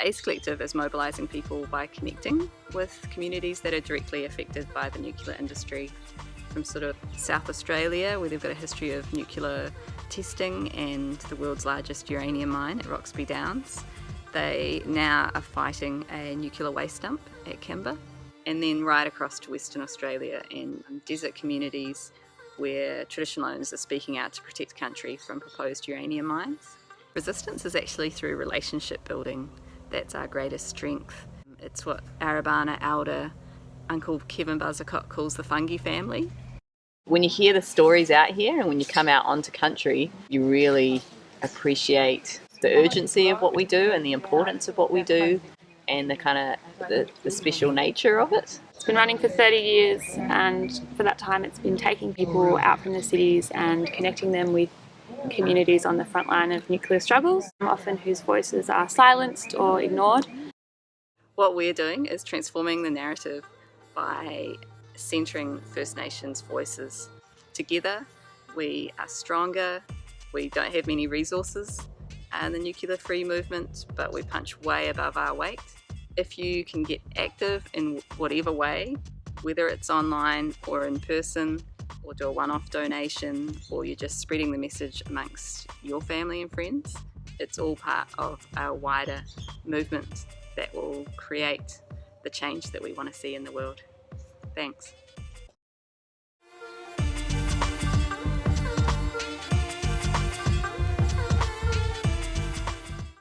ACE Collective is mobilising people by connecting with communities that are directly affected by the nuclear industry from sort of South Australia where they've got a history of nuclear testing and the world's largest uranium mine at Roxby Downs. They now are fighting a nuclear waste dump at Kimba and then right across to Western Australia and desert communities where traditional owners are speaking out to protect country from proposed uranium mines. Resistance is actually through relationship building. That's our greatest strength. It's what Arabana elder Uncle Kevin Buzzacott calls the fungi family. When you hear the stories out here and when you come out onto country, you really appreciate the urgency of what we do and the importance of what we do and the kind of the, the special nature of it. It's been running for 30 years and for that time it's been taking people out from the cities and connecting them with communities on the front line of nuclear struggles, often whose voices are silenced or ignored. What we're doing is transforming the narrative by centering First Nations voices. Together we are stronger, we don't have many resources and the nuclear free movement, but we punch way above our weight. If you can get active in whatever way, whether it's online or in person, or do a one-off donation, or you're just spreading the message amongst your family and friends, it's all part of our wider movement that will create the change that we want to see in the world. Thanks.